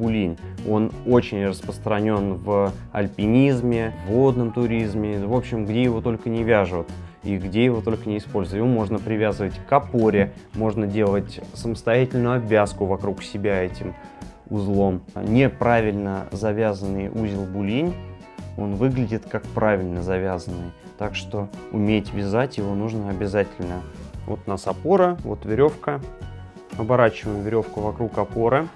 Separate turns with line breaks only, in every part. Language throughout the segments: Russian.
булинь. Он очень распространен в альпинизме, в водном туризме, в общем, где его только не вяжут и где его только не используют. Его можно привязывать к опоре, можно делать самостоятельную обвязку вокруг себя этим узлом. Неправильно завязанный узел булинь, он выглядит как правильно завязанный. Так что уметь вязать его нужно обязательно. Вот у нас опора, вот веревка. Оборачиваем веревку вокруг опоры.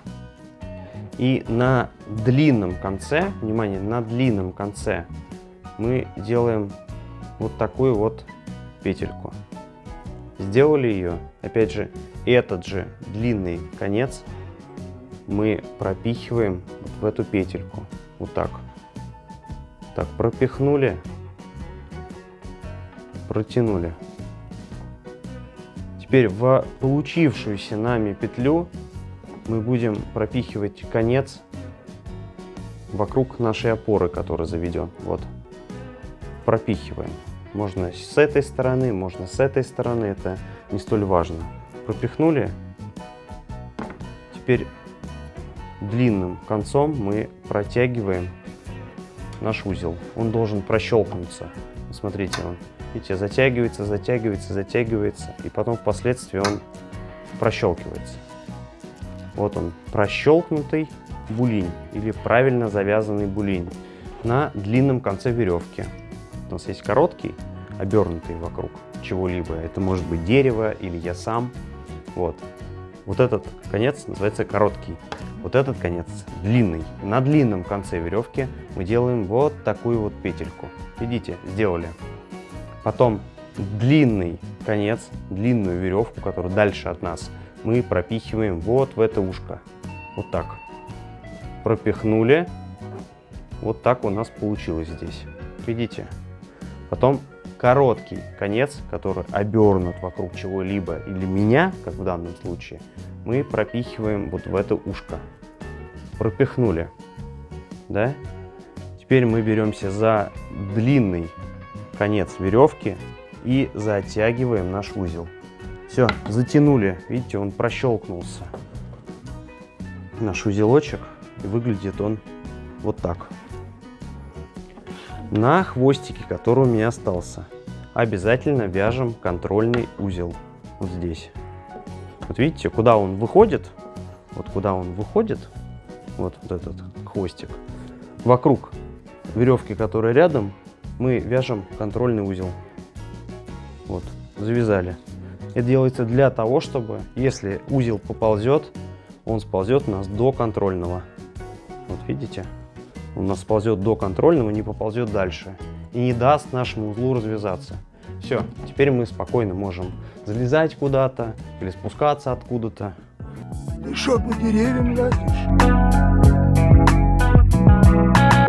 И на длинном конце, внимание, на длинном конце мы делаем вот такую вот петельку. Сделали ее, опять же, этот же длинный конец мы пропихиваем вот в эту петельку. Вот так. Так, пропихнули, протянули. Теперь в получившуюся нами петлю мы будем пропихивать конец вокруг нашей опоры, которая заведен. Вот. Пропихиваем. Можно с этой стороны, можно с этой стороны, это не столь важно. Пропихнули. Теперь длинным концом мы протягиваем наш узел. Он должен прощелкнуться. Смотрите, он, видите, затягивается, затягивается, затягивается, и потом впоследствии он прощелкивается. Вот он, прощелкнутый булинь или правильно завязанный булинь на длинном конце веревки. У нас есть короткий, обернутый вокруг чего-либо. Это может быть дерево или я сам. Вот. Вот этот конец называется короткий. Вот этот конец длинный. На длинном конце веревки мы делаем вот такую вот петельку. Видите, сделали. Потом длинный конец, длинную веревку, которая дальше от нас, мы пропихиваем вот в это ушко. Вот так. Пропихнули. Вот так у нас получилось здесь. Видите? Потом короткий конец, который обернут вокруг чего-либо или меня, как в данном случае, мы пропихиваем вот в это ушко. Пропихнули. Да? Теперь мы беремся за длинный конец веревки и затягиваем наш узел. Все, затянули. Видите, он прощелкнулся. Наш узелочек. И выглядит он вот так. На хвостике, который у меня остался, обязательно вяжем контрольный узел. Вот здесь. Вот видите, куда он выходит, вот куда он выходит, вот, вот этот хвостик, вокруг веревки, которая рядом, мы вяжем контрольный узел. Вот, завязали. Это делается для того, чтобы, если узел поползет, он сползет у нас до контрольного. Вот видите? Он у нас сползет до контрольного, не поползет дальше. И не даст нашему узлу развязаться. Все, теперь мы спокойно можем залезать куда-то или спускаться откуда-то.
Что, по деревьям лазишь?